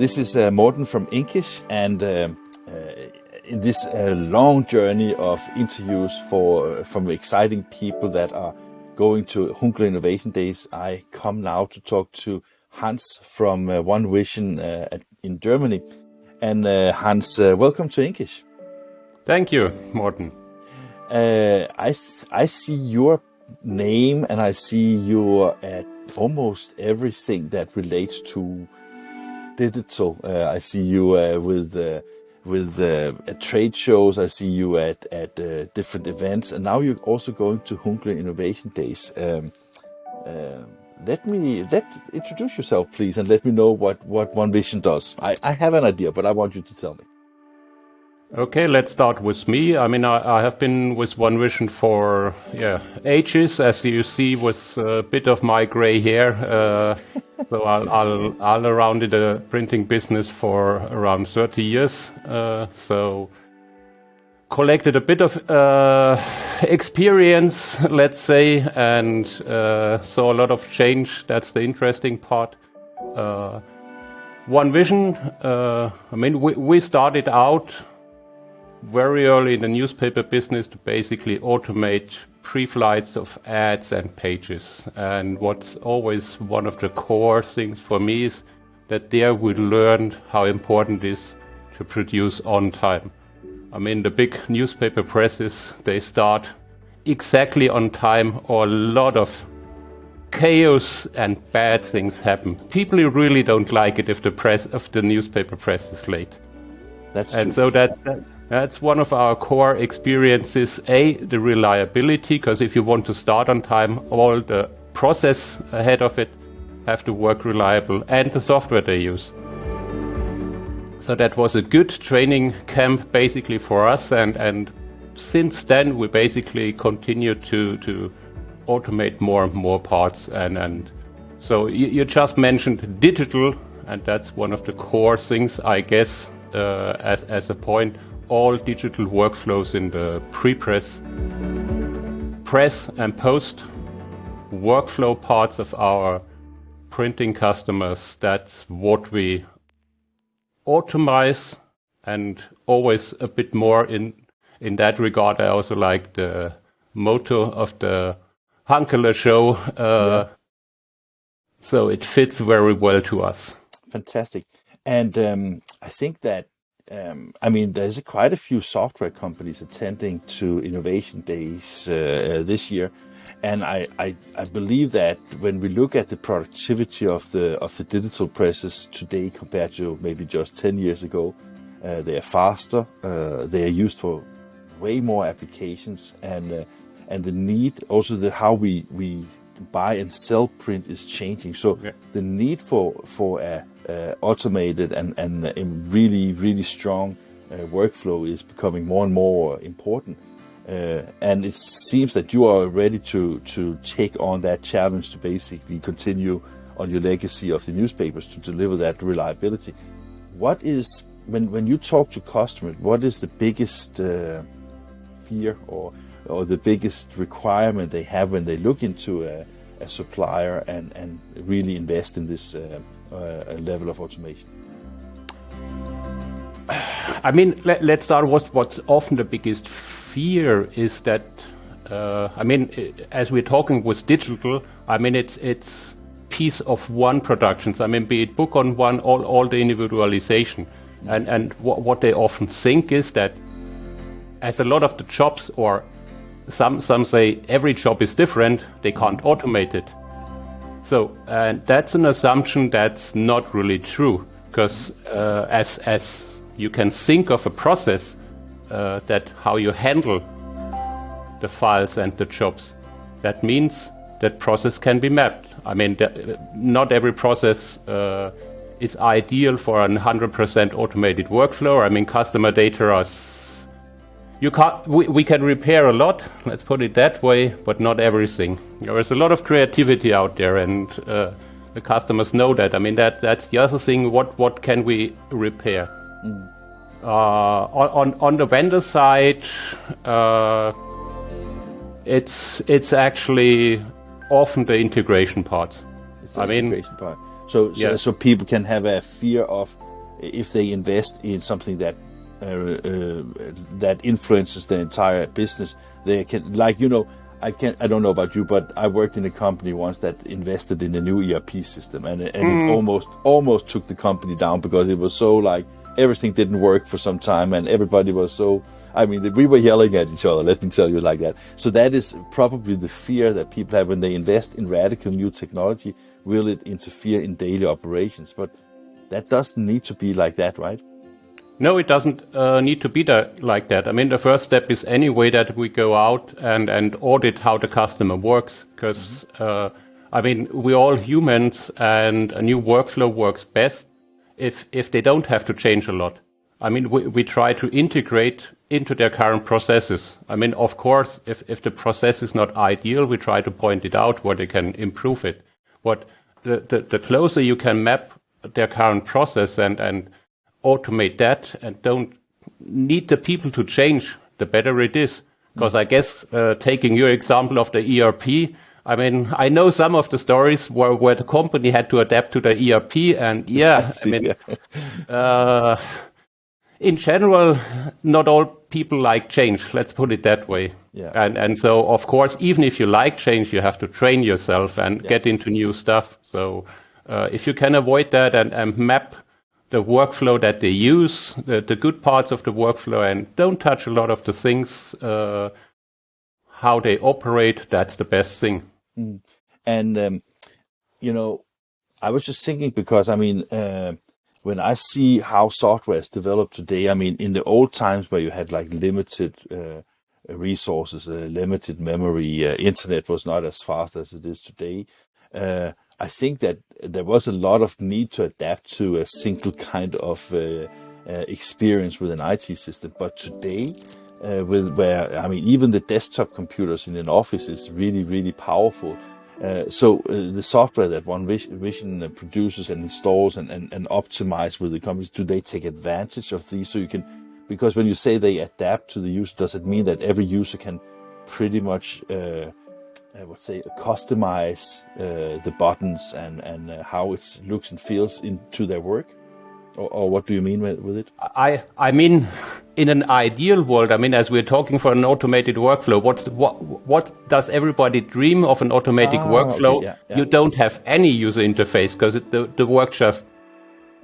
This is uh, Morten from Inkish, and um, uh, in this uh, long journey of interviews for from exciting people that are going to Hunkeler Innovation Days, I come now to talk to Hans from uh, One Vision uh, in Germany. And uh, Hans, welcome to Inkish. Thank you, Morten. I I see your name and I see you at almost everything that relates to digital. Uh, I see you uh, with uh, with at trade shows. I see you at at different events, and now you're also going to Hunkeler Innovation Days. Um, let me let introduce yourself, please, and let me know what what One Vision does. I, I have an idea, but I want you to tell me. Okay, let's start with me. I mean, I, I, have been with One Vision for yeah ages, as you see, with a bit of my gray hair. Uh, so I'll, I'll, I'll around in the printing business for around 30 years. Uh, so collected a bit of uh, experience, let's say, and uh, saw a lot of change. That's the interesting part. Uh, One Vision. Uh, I mean, we, we started out very early in the newspaper business to basically automate pre-flights of ads and pages. And what's always one of the core things for me is that there we learned how important it is to produce on time. I mean, the big newspaper presses, they start exactly on time or a lot of chaos and bad things happen. People really don't like it if the press, if the newspaper press is late. That's and true. so that, that that's one of our core experiences. A, the reliability, because if you want to start on time, all the process ahead of it have to work reliable, and the software they use. So that was a good training camp basically for us, and, and since then we basically continued to, to automate more and more parts. And, and so you, you just mentioned digital, and that's one of the core things, I guess, uh, as, as a point all digital workflows in the pre-press, press and post workflow parts of our printing customers. That's what we automate and always a bit more in in that regard. I also like the motto of the Hunkeler show. Uh, yeah. So it fits very well to us. Fantastic. And um, I think that um, I mean, there's quite a few software companies attending to Innovation Days uh, this year, and I, I, I believe that when we look at the productivity of the of the digital presses today compared to maybe just 10 years ago, uh, they are faster, uh, they are used for way more applications, and uh, and the need also the how we we buy and sell print is changing. So yeah. the need for for a uh, automated and, and uh, really, really strong uh, workflow is becoming more and more important. Uh, and it seems that you are ready to, to take on that challenge to basically continue on your legacy of the newspapers to deliver that reliability. What is, when, when you talk to customers, what is the biggest uh, fear or, or the biggest requirement they have when they look into a, a supplier and, and really invest in this uh, uh, level of automation? I mean, let, us start with what's often the biggest fear is that, uh, I mean, as we're talking with digital, I mean, it's, it's piece of one productions. I mean, be it book on one, all, all the individualization. And, and what, what they often think is that as a lot of the jobs or some, some say every job is different, they can't automate it. So and that's an assumption that's not really true because uh, as as you can think of a process uh, that how you handle the files and the jobs, that means that process can be mapped. I mean, not every process uh, is ideal for a 100% automated workflow. I mean, customer data are you can't, we, we can repair a lot, let's put it that way, but not everything. There is a lot of creativity out there and uh, the customers know that. I mean, that that's the other thing, what, what can we repair? Mm. Uh, on, on the vendor side, uh, it's, it's actually often the integration parts. It's the I integration mean, part. So, so, so people can have a fear of if they invest in something that that influences the entire business, they can like you know. I can I don't know about you, but I worked in a company once that invested in a new ERP system, and, and mm. it almost almost took the company down because it was so like everything didn't work for some time, and everybody was so. I mean, we were yelling at each other. Let me tell you like that. So that is probably the fear that people have when they invest in radical new technology. Will it interfere in daily operations? But that doesn't need to be like that, right? No, it doesn't uh, need to be that, like that. I mean, the first step is anyway that we go out and, and audit how the customer works. Because, mm-hmm. uh, I mean, we're all humans and a new workflow works best if, if they don't have to change a lot. I mean, we, we try to integrate into their current processes. I mean, of course, if, if the process is not ideal, we try to point it out where they can improve it. But the, the, the closer you can map their current process and, and automate that and don't need the people to change, the better it is. Because I guess uh, taking your example of the ERP, I mean, I know some of the stories where, where the company had to adapt to the ERP, and yeah, I mean, uh, in general, not all people like change. Let's put it that way. Yeah. And and so of course, even if you like change, you have to train yourself and yeah. get into new stuff. So uh, if you can avoid that and, and map the workflow that they use, the, the, good parts of the workflow, and don't touch a lot of the things, uh, how they operate. That's the best thing. Mm. And, um, you know, I was just thinking because, I mean, uh, when I see how software is developed today, I mean, in the old times where you had like limited uh, resources, uh, limited memory, uh, internet was not as fast as it is today. I think that there was a lot of need to adapt to a single kind of uh, uh, experience with an IT system. But today, uh, with where I mean, even the desktop computers in an office is really, really powerful. Uh, so uh, the software that One Vision produces and installs and, and, and optimize with the companies, do they take advantage of these? So you can, because when you say they adapt to the user, does it mean that every user can pretty much uh, I would say customize uh, the buttons and and uh, how it looks and feels into their work or, or, what do you mean with, it i i mean in an ideal world i mean as we're talking for an automated workflow what's what what does everybody dream of an automatic ah, workflow okay, yeah, yeah. you don't have any user interface because the, the work just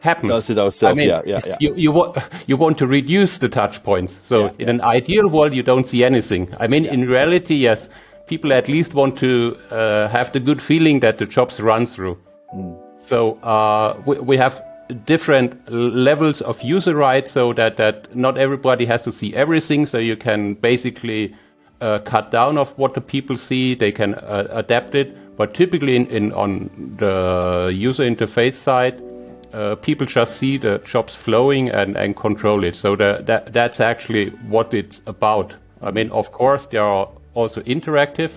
happens. Does it ourselves? I mean, yeah, yeah, yeah. You, you, want, you want to reduce the touch points. So yeah, in an ideal world, you don't see anything. I mean, in reality, yes, people at least want to uh, have the good feeling that the jobs run through. Mm. So uh, we, we, have different levels of user rights so that, that not everybody has to see everything. So you can basically uh, cut down of what the people see. They can uh, adapt it. But typically in, in, on the user interface side, uh, people just see the jobs flowing and, and control it. So the, that, that's actually what it's about. I mean, of course, there are also interactive.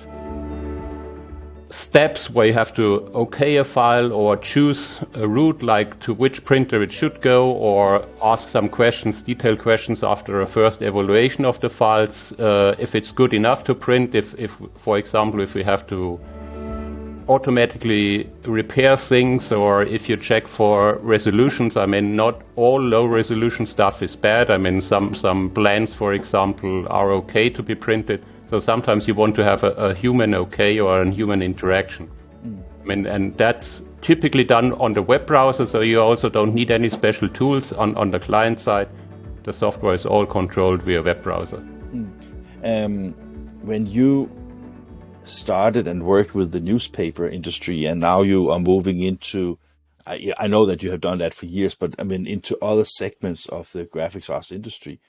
Steps where you have to okay a file or choose a route like to which printer it should go or ask some questions detailed questions after a first evaluation of the files uh, if it's good enough to print if, if for example if we have to automatically repair things or if you check for resolutions. I mean not all low resolution stuff is bad. I mean some some plans for example are okay to be printed so sometimes you want to have a, a human okay or a human interaction. Mm. I mean, and that's typically done on the web browser, so you also don't need any special tools on, on the client side. The software is all controlled via web browser. Mm. Um, when you started and worked with the newspaper industry, and now you are moving into I, I know that you have done that for years, but I mean into other segments of the graphics arts industry.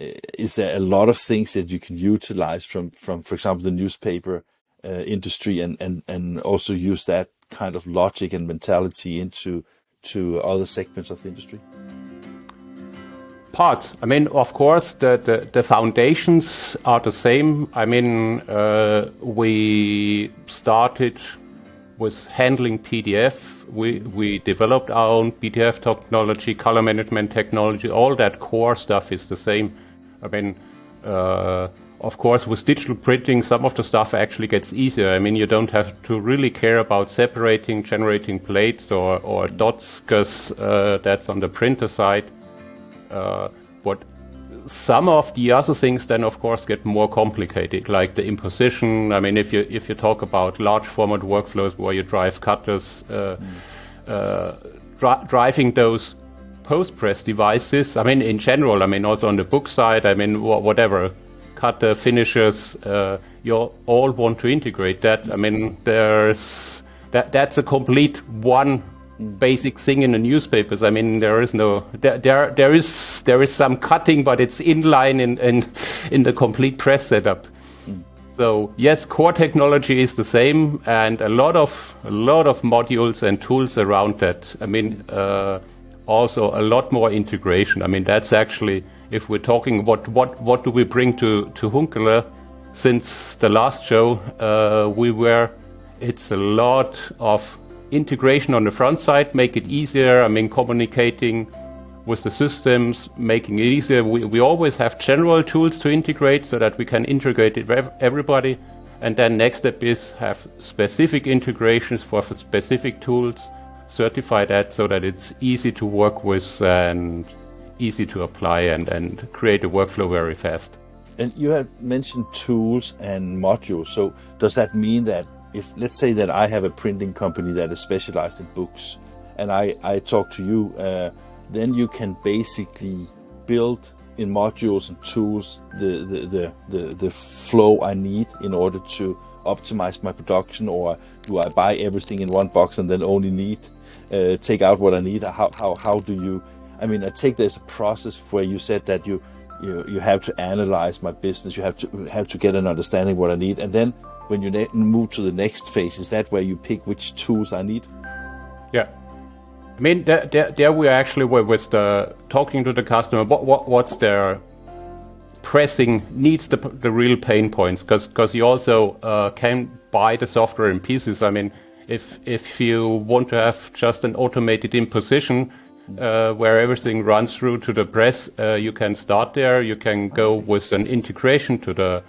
Uh, is there a lot of things that you can utilize from, from for example, the newspaper uh, industry and, and, and also use that kind of logic and mentality into to other segments of the industry? Parts. I mean, of course, the, the, the foundations are the same. I mean, uh, we started with handling PDF. We, we developed our own PDF technology, color management technology. All that core stuff is the same. I mean, uh, of course, with digital printing, some of the stuff actually gets easier. I mean, you don't have to really care about separating, generating plates or, or dots, because uh, that's on the printer side. Uh, but some of the other things then, of course, get more complicated, like the imposition. I mean, if you if you talk about large format workflows where you drive cutters, uh, mm. dri driving those Postpress devices. I mean, in general, I mean, also on the book side, I mean, wh whatever cutter finishes, uh, you all want to integrate that. I mean, there's that that's a complete one basic thing in the newspapers. I mean, there is no there there, there is there is some cutting, but it's inline in in in the complete press setup. So yes, core technology is the same, and a lot of a lot of modules and tools around that. I mean, uh, also a lot more integration. I mean, that's actually if we're talking what what what do we bring to to Hunkeler? Since the last show uh, we were it's a lot of integration on the front side make it easier i mean communicating with the systems making it easier. We, we always have general tools to integrate so that we can integrate it with everybody. And then next step is have specific integrations for specific tools certify that so that it's easy to work with and easy to apply and, and create a workflow very fast. And you have mentioned tools and modules. So does that mean that if, let's say that I have a printing company that is specialized in books and I, I talk to you, uh, then you can basically build in modules and tools the, the, the, the, the flow I need in order to optimize my production or do I buy everything in one box and then only need uh, take out what I need? How, how, how do you I mean, I take there's a process where you said that you you you have to analyze my business. You have to have to get an understanding what I need, and then when you move to the next phase, is that where you pick which tools I need? Yeah. I mean, there, there, there we actually were with the talking to the customer. What, what what's their pressing needs, the the real pain points, because because you also uh, can buy the software in pieces. I mean, if if you want to have just an automated imposition, uh, where everything runs through to the press. Uh, you can start there. You can go with an integration to the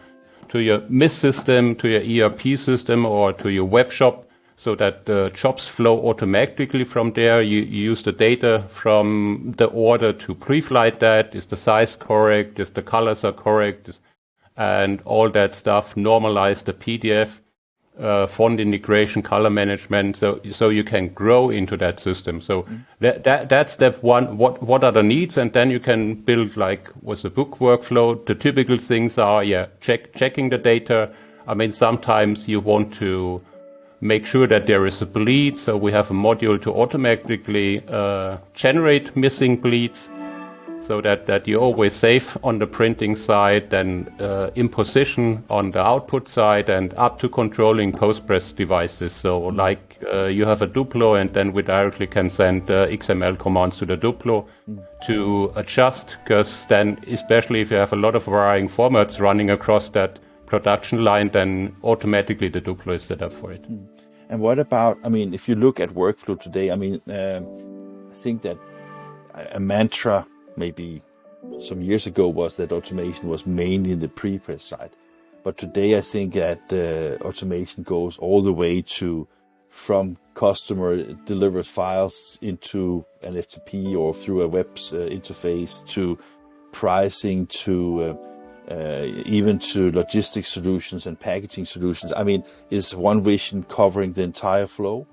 to your MIS system, to your ERP system, or to your web shop, so that the jobs flow automatically from there. You, you use the data from the order to pre-flight that. Is the size correct? Is the colors are correct? And all that stuff. Normalize the PDF uh, font integration, color management, so so you can grow into that system. So mm. that, that that's step one. What what are the needs, and then you can build like with the book workflow. The typical things are yeah, check checking the data. I mean, sometimes you want to make sure that there is a bleed, so we have a module to automatically uh, generate missing bleeds so that, that you're always safe on the printing side, then uh, imposition on the output side, and up to controlling Postpress devices. So, like uh, you have a Duplo, and then we directly can send uh, XML commands to the Duplo mm. to adjust, because then, especially if you have a lot of varying formats running across that production line, then automatically the Duplo is set up for it. Mm. And what about, I mean, if you look at workflow today, I mean, um, I think that a mantra maybe some years ago was that automation was mainly in the pre-press side. But today I think that uh, automation goes all the way to from customer delivers files into an FTP or through a web uh, interface to pricing to uh, uh, even to logistics solutions and packaging solutions. I mean, is one vision covering the entire flow?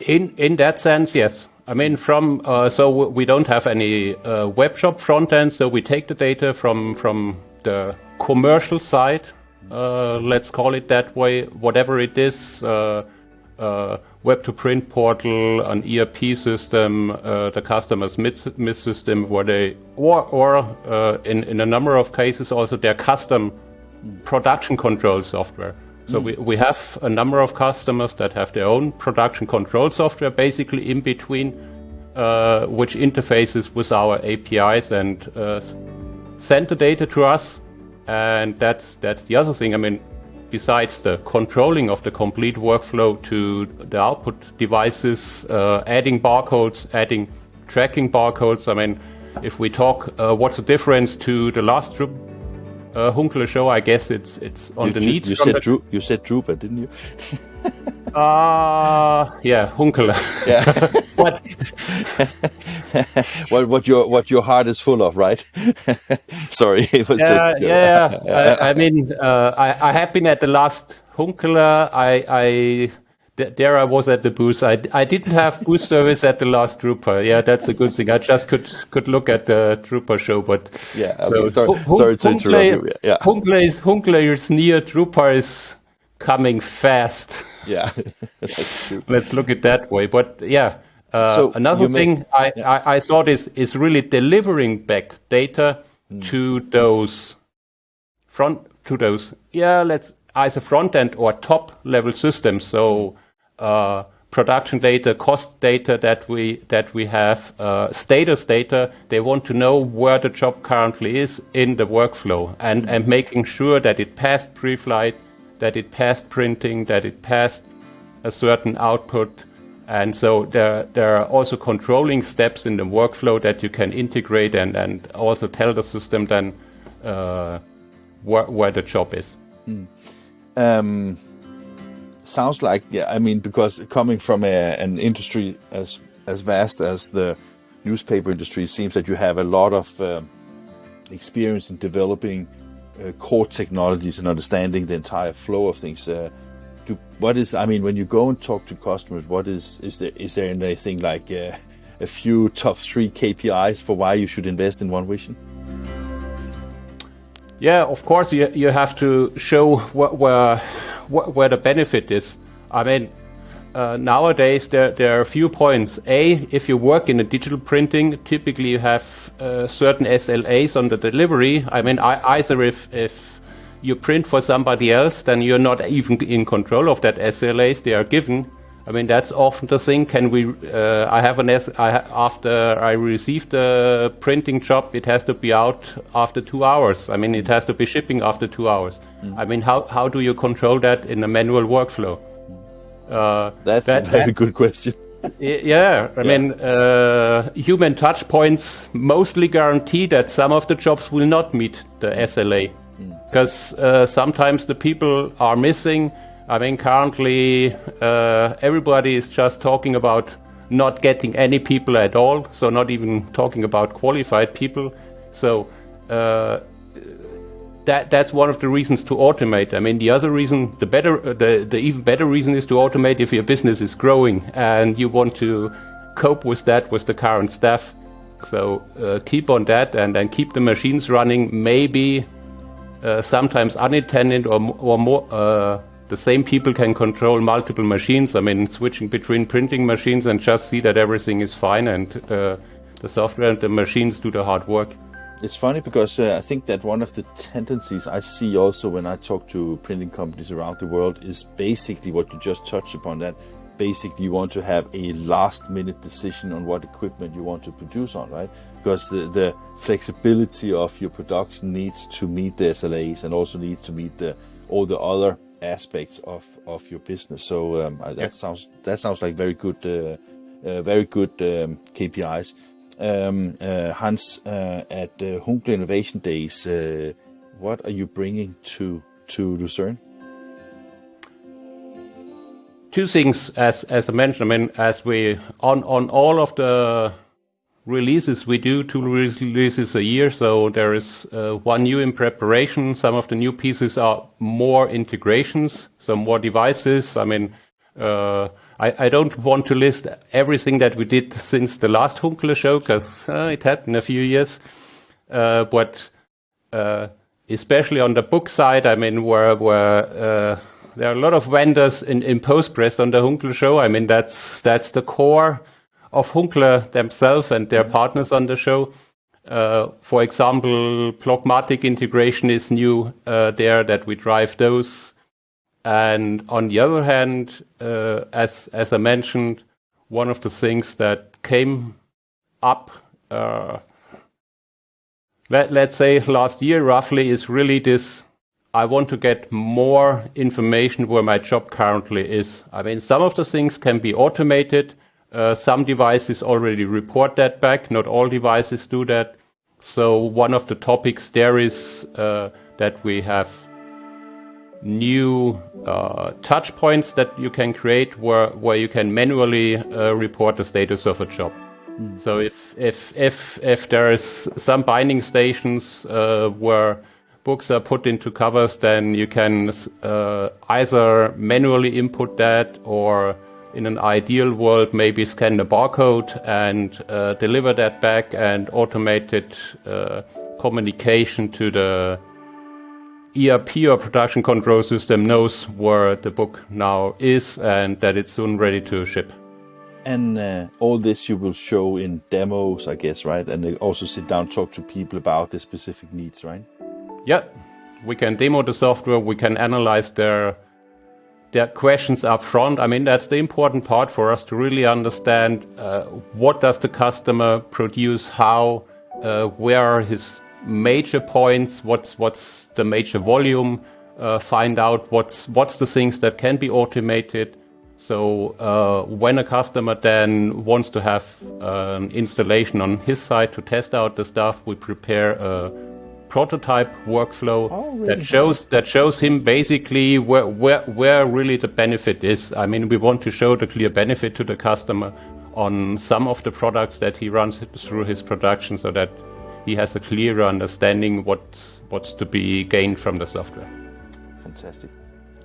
In in that sense, yes. I mean, from uh, so we don't have any uh, web shop front end, so we take the data from from the commercial side, uh, let's call it that way, whatever it is, uh, uh, web to print portal, an ERP system, uh, the customer's MIS system, where they or or in in a number of cases also their custom production control software. So mm. we, we have a number of customers that have their own production control software basically in between, uh, which interfaces with our APIs and uh, send the data to us. And that's, that's the other thing. I mean, besides the controlling of the complete workflow to the output devices, uh, adding barcodes, adding tracking barcodes, I mean, if we talk, uh, what's the difference to the last Dru- uh, Hunkeler show? I guess it's it's on you, the needs. You said the- Dru- you said drupa, didn't you? Uh, yeah, Hunkeler. Yeah. but what what your what your heart is full of, right? Sorry, it was yeah, just joke. yeah. I, I mean, uh, I, I have been at the last Hunkeler. I, I there I was at the booth. I, I didn't have booth service at the last drupa. Yeah, that's a good thing. I just could could look at the drupa show, but Yeah, okay, sorry- sorry to interrupt you. Yeah. Hunkeler is is near. drupa is coming fast. Yeah, that's true. Let's look at that way. But yeah, uh, So another thing I, I, I thought is is really delivering back data Hmm. to those front to those yeah let's either front end or top level systems. So production data, cost data that we that we have, uh, status data. They want to know where the job currently is in the workflow and and making sure that it passed pre-flight, that it passed printing, that it passed a certain output. And so there, there are also controlling steps in the workflow that you can integrate and, and also tell the system then uh, where, where the job is. Um, sounds like yeah. I mean, because coming from a, an industry as as vast as the newspaper industry, it seems that you have a lot of um, experience in developing uh, core technologies and understanding the entire flow of things. Uh, do, what is? I mean, when you go and talk to customers, what is is there is there anything like uh, a few top three KPIs for why you should invest in One Vision? Yeah, of course you, you have to show wh- where wh- where the benefit is. I mean, uh, nowadays there there are a few points. A, if you work in a digital printing, typically you have uh, certain SLAs on the delivery. I mean, I, either if if you print for somebody else, then you're not even in control of that SLAs they are given. I mean, that's often the thing. Can we? Uh, I have an S. I ha- after I received the printing job, it has to be out after two hours. I mean, it has to be shipping after two hours. I mean, how how do you control that in a manual workflow? Uh, That's that- a very that- good question. Yeah, I mean, uh, human touch points mostly guarantee that some of the jobs will not meet the SLA because uh, sometimes the people are missing. I mean, currently uh, everybody is just talking about not getting any people at all, so not even talking about qualified people. So uh, that that's one of the reasons to automate. I mean, the other reason, the better, uh, the the even better reason is to automate if your business is growing and you want to cope with that with the current staff. So uh, keep on that and and keep the machines running. Maybe uh, sometimes unattended or or more. The same people can control multiple machines. I mean, switching between printing machines and just see that everything is fine and uh, the software and the machines do the hard work. It's funny because uh, I think that one of the tendencies I see also when I talk to printing companies around the world is basically what you just touched upon that basically you want to have a last minute decision on what equipment you want to produce on, right? Because the, the flexibility of your production needs to meet the SLAs and also needs to meet the all the other aspects of, of your business. So um, that Yeah. sounds that sounds like very good uh, uh, very good um, KPIs. Um, uh, Hans, uh, at uh, Innovation Days, uh, what are you bringing to to Lucerne? two things as as I mentioned. I mean, as we on on all of the releases we do two releases a year, so there is uh, one new in preparation. Some of the new pieces are more integrations, some more devices. I mean. Uh, I, I don't want to list everything that we did since the last Hunkeler show because uh, it happened a few years. Uh, but uh, especially on the book side, I mean, where where uh, there are a lot of vendors in, in Postpress on the Hunkeler show. I mean, that's that's the core of Hunkeler themselves and their partners on the show. Uh, for example, Plockmatic integration is new uh, there that we drive those. And on the other hand, uh, as as I mentioned, one of the things that came up uh, let, let's say last year roughly is really this I want to get more information where my job currently is. I mean, some of the things can be automated. Uh, some devices already report that back. Not all devices do that. So one of the topics there is uh, that we have new uh, touch points that you can create where, where you can manually uh, report the status of a job. Mm. So if, if, if, if there is some binding stations uh, where books are put into covers, then you can uh, either manually input that or in an ideal world, maybe scan the barcode and uh, deliver that back and automated uh, communication to the ERP or production control system knows where the book now is and that it's soon ready to ship. And uh, all this you will show in demos, I guess, right? And also sit down talk to people about the specific needs, right? Yeah, we can demo the software. We can analyze their their questions up front. I mean, that's the important part for us to really understand uh, what does the customer produce, how, uh, where are his major points, what's what's the major volume, uh, find out what's what's the things that can be automated. So uh, when a customer then wants to have an installation on his side to test out the stuff, we prepare a prototype workflow oh, really? that shows that shows him basically where, where where really the benefit is. I mean, we want to show the clear benefit to the customer on some of the products that he runs through his production, so that he has a clearer understanding what what's to be gained from the software. Fantastic.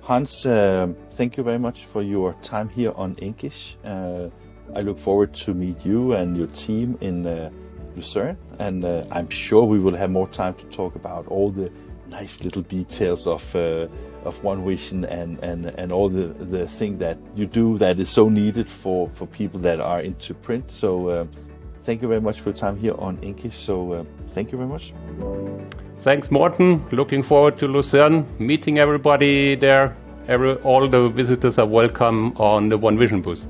Hans, uh, thank you very much for your time here on Inkish. Uh, I look forward to meet you and your team in uh, Lucerne, and uh, I'm sure we will have more time to talk about all the nice little details of uh, of One Vision and and and all the the thing that you do that is so needed for for people that are into print. So uh, thank you very much for your time here on Inkish. So uh, thank you very much. Thanks, Morten. Looking forward to Lucerne, meeting everybody there. Every, all the visitors are welcome on the One Vision booth.